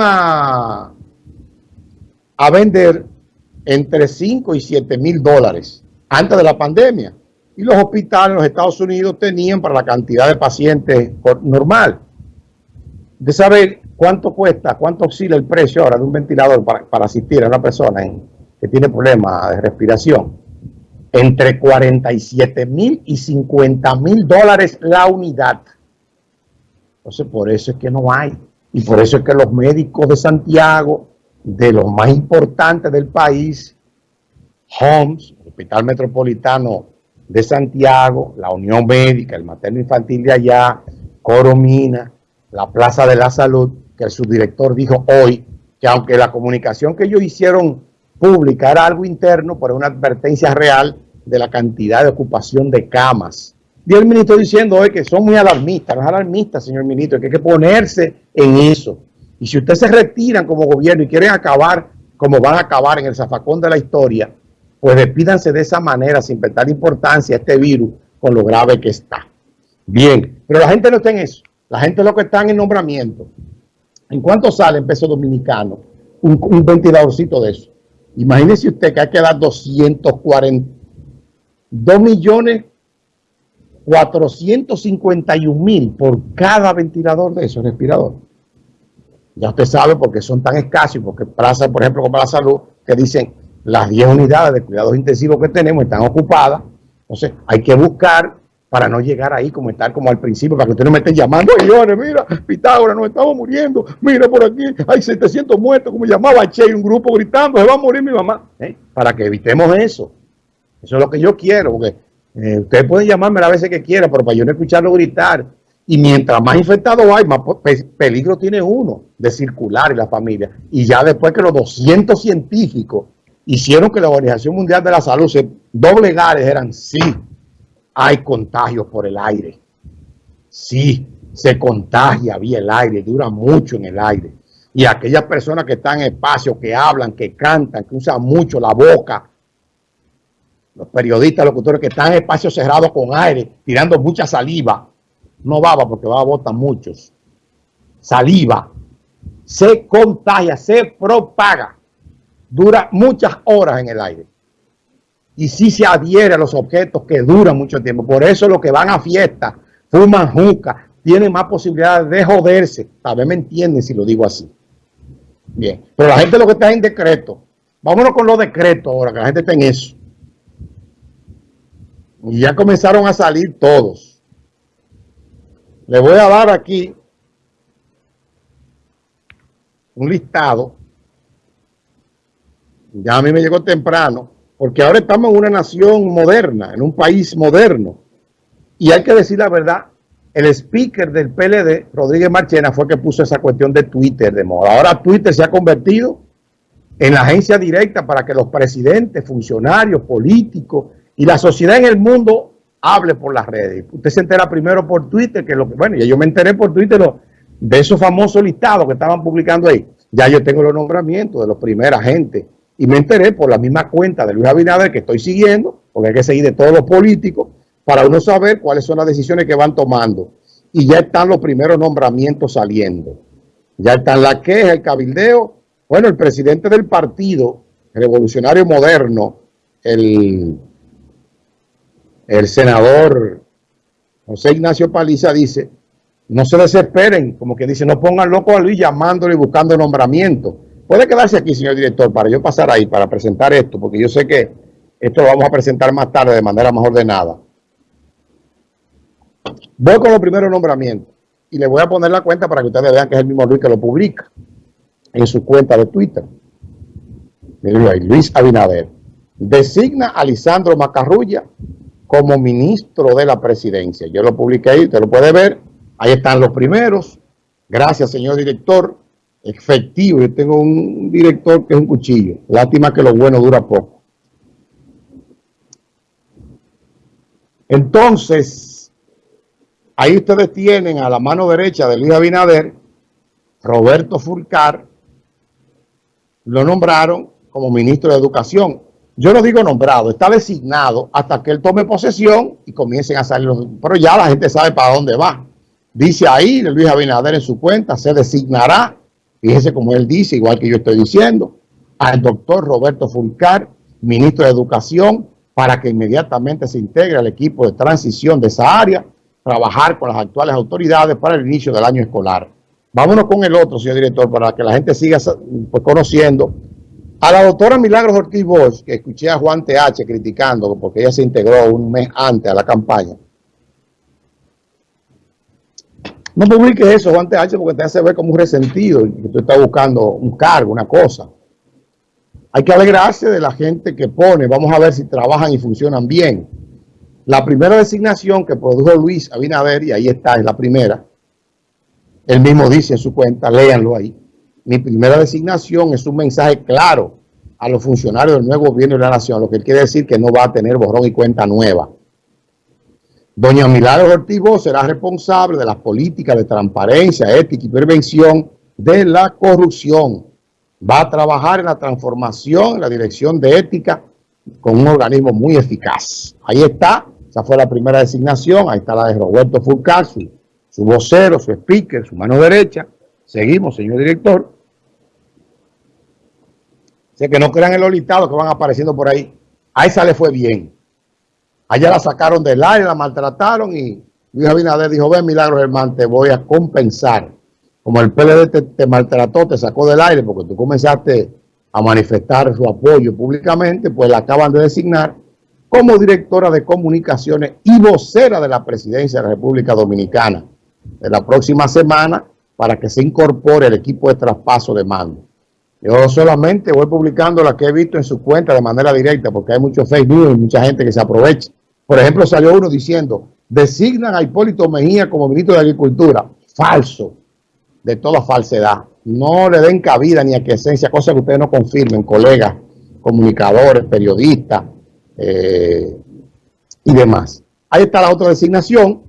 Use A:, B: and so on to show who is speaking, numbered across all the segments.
A: a, a vender entre 5 y 7 mil dólares antes de la pandemia. Y los hospitales en los Estados Unidos tenían para la cantidad de pacientes normal. De saber cuánto cuesta, cuánto oscila el precio ahora de un ventilador para, para asistir a una persona que tiene problemas de respiración. Entre 47 mil y 50 mil dólares la unidad. Entonces, por eso es que no hay. Y por eso es que los médicos de Santiago, de los más importantes del país, HOMS, Hospital Metropolitano de Santiago, la Unión Médica, el Materno Infantil de allá, Coromina, la Plaza de la Salud, que el subdirector dijo hoy que aunque la comunicación que ellos hicieron pública era algo interno, pero una advertencia real de la cantidad de ocupación de camas y el ministro diciendo hoy que son muy alarmistas, no es alarmista, señor ministro, que hay que ponerse en eso. Y si ustedes se retiran como gobierno y quieren acabar como van a acabar en el zafacón de la historia, pues despídanse de esa manera sin prestar importancia a este virus con lo grave que está. Bien, pero la gente no está en eso. La gente lo que está en nombramiento. ¿En cuánto sale en peso dominicano un, un ventiladorcito de eso? Imagínese usted que hay que dar 240, 2 millones 451 mil por cada ventilador de esos respiradores. Ya usted sabe porque son tan escasos porque pasa, por ejemplo, como la salud, que dicen las 10 unidades de cuidados intensivos que tenemos están ocupadas. Entonces hay que buscar para no llegar ahí como estar como al principio, para que usted no me esté llamando, señores, mira, Pitágoras, nos estamos muriendo, mira por aquí, hay 700 muertos, como llamaba Che, un grupo gritando, se va a morir mi mamá. ¿eh? Para que evitemos eso. Eso es lo que yo quiero, porque eh, ustedes pueden llamarme a veces que quieran, pero para yo no escucharlo gritar. Y mientras más infectados hay, más peligro tiene uno de circular en la familia. Y ya después que los 200 científicos hicieron que la Organización Mundial de la Salud se doblegara, eran sí, hay contagios por el aire. Sí, se contagia vía el aire, dura mucho en el aire. Y aquellas personas que están en espacio, que hablan, que cantan, que usan mucho la boca, los periodistas, locutores que están en espacios cerrados con aire, tirando mucha saliva, no baba porque baba botan muchos, saliva, se contagia, se propaga, dura muchas horas en el aire. Y si se adhiere a los objetos que duran mucho tiempo. Por eso los que van a fiestas, fuman juca, tienen más posibilidades de joderse. Tal vez me entienden si lo digo así. Bien, pero la gente lo que está en decreto. Vámonos con los decretos ahora, que la gente está en eso. Y ya comenzaron a salir todos. Le voy a dar aquí un listado. Ya a mí me llegó temprano, porque ahora estamos en una nación moderna, en un país moderno. Y hay que decir la verdad, el speaker del PLD, Rodríguez Marchena, fue que puso esa cuestión de Twitter de moda. Ahora Twitter se ha convertido en la agencia directa para que los presidentes, funcionarios, políticos, y la sociedad en el mundo hable por las redes. Usted se entera primero por Twitter, que lo que, bueno, ya yo me enteré por Twitter de esos famosos listados que estaban publicando ahí. Ya yo tengo los nombramientos de los primeros agentes y me enteré por la misma cuenta de Luis Abinader que estoy siguiendo, porque hay que seguir de todos los políticos, para uno saber cuáles son las decisiones que van tomando. Y ya están los primeros nombramientos saliendo. Ya están la queja, el cabildeo. Bueno, el presidente del partido revolucionario moderno, el el senador José Ignacio Paliza dice, no se desesperen, como que dice, no pongan loco a Luis llamándole y buscando nombramiento. Puede quedarse aquí, señor director, para yo pasar ahí, para presentar esto, porque yo sé que esto lo vamos a presentar más tarde de manera más ordenada. Voy con los primeros nombramientos y le voy a poner la cuenta para que ustedes vean que es el mismo Luis que lo publica en su cuenta de Twitter. Luis Abinader. Designa a Lisandro Macarrulla como ministro de la presidencia. Yo lo publiqué ahí, usted lo puede ver. Ahí están los primeros. Gracias, señor director. Efectivo. Yo tengo un director que es un cuchillo. Lástima que lo bueno dura poco. Entonces, ahí ustedes tienen a la mano derecha de Luis Abinader, Roberto Fulcar, lo nombraron como ministro de Educación. Yo no digo nombrado, está designado hasta que él tome posesión y comiencen a salir los... Pero ya la gente sabe para dónde va. Dice ahí Luis Abinader en su cuenta, se designará fíjese como él dice, igual que yo estoy diciendo, al doctor Roberto Fulcar, ministro de Educación, para que inmediatamente se integre al equipo de transición de esa área, trabajar con las actuales autoridades para el inicio del año escolar. Vámonos con el otro, señor director, para que la gente siga pues, conociendo a la doctora Milagros Ortiz Bosch, que escuché a Juan TH criticando porque ella se integró un mes antes a la campaña. No publique eso, Juan TH, porque te hace ver como un resentido y que tú estás buscando un cargo, una cosa. Hay que alegrarse de la gente que pone. Vamos a ver si trabajan y funcionan bien. La primera designación que produjo Luis Abinader, y ahí está, es la primera. Él mismo dice en su cuenta, léanlo ahí. Mi primera designación es un mensaje claro a los funcionarios del nuevo gobierno de la nación, lo que quiere decir que no va a tener borrón y cuenta nueva. Doña Milagro Ortiz será responsable de las políticas de transparencia, ética y prevención de la corrupción va a trabajar en la transformación, en la dirección de ética, con un organismo muy eficaz. Ahí está, esa fue la primera designación, ahí está la de Roberto Fulcar, su, vocero, su speaker, su mano derecha. Seguimos, señor director. Sé que no crean el olitado que van apareciendo por ahí. A esa le fue bien. Allá la sacaron del aire, la maltrataron y Luis Abinader dijo, ven Milagros hermano, te voy a compensar como el PLD te, maltrató, te sacó del aire porque tú comenzaste a manifestar su apoyo públicamente, pues la acaban de designar como directora de comunicaciones y vocera de la presidencia de la República Dominicana de la próxima semana para que se incorpore el equipo de traspaso de mando. Yo solamente voy publicando la que he visto en su cuenta de manera directa porque hay muchos fake news y mucha gente que se aprovecha. Por ejemplo, salió uno diciendo, designan a Hipólito Mejía como ministro de Agricultura. Falso de toda falsedad. No le den cabida ni a que esencia, cosas que ustedes no confirmen, colegas, comunicadores, periodistas eh, y demás. Ahí está la otra designación.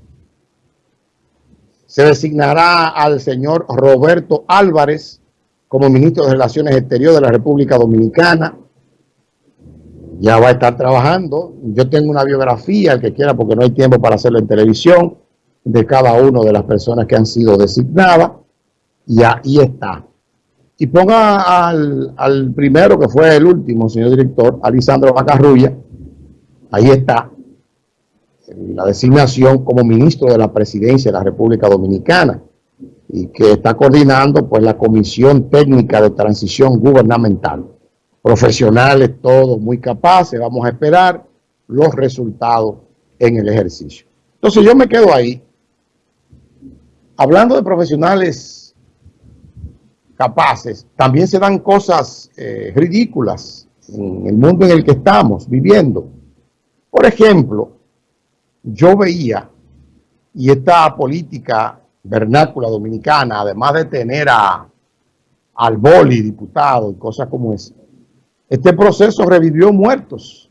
A: Se designará al señor Roberto Álvarez como ministro de Relaciones Exteriores de la República Dominicana. Ya va a estar trabajando. Yo tengo una biografía, el que quiera, porque no hay tiempo para hacerlo en televisión, de cada una de las personas que han sido designadas y ahí está. Y ponga al, primero, que fue el último, señor director, Alisandro Macarrulla, ahí está, la designación como ministro de la presidencia de la República Dominicana y que está coordinando pues la Comisión Técnica de Transición Gubernamental. Profesionales todos muy capaces, vamos a esperar los resultados en el ejercicio. Entonces yo me quedo ahí. Hablando de profesionales capaces, también se dan cosas eh, ridículas en el mundo en el que estamos viviendo. Por ejemplo, yo veía, y esta política vernácula dominicana, además de tener a, al boli diputado y cosas como esa, este proceso revivió muertos.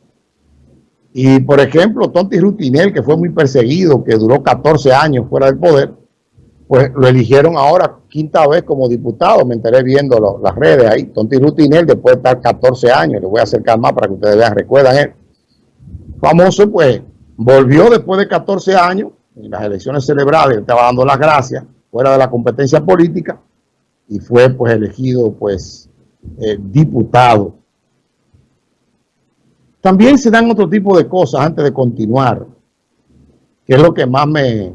A: Y, por ejemplo, Tonti Rutinel, que fue muy perseguido, que duró 14 años fuera del poder, pues lo eligieron ahora quinta vez como diputado, me enteré viendo las redes ahí, Tonti Rutinel, después de estar 14 años, le voy a acercar más para que ustedes vean, recuerdan él, famoso pues, volvió después de 14 años, en las elecciones celebradas, estaba dando las gracias, fuera de la competencia política, y fue pues elegido pues eh, diputado. También se dan otro tipo de cosas antes de continuar, que es lo que más me,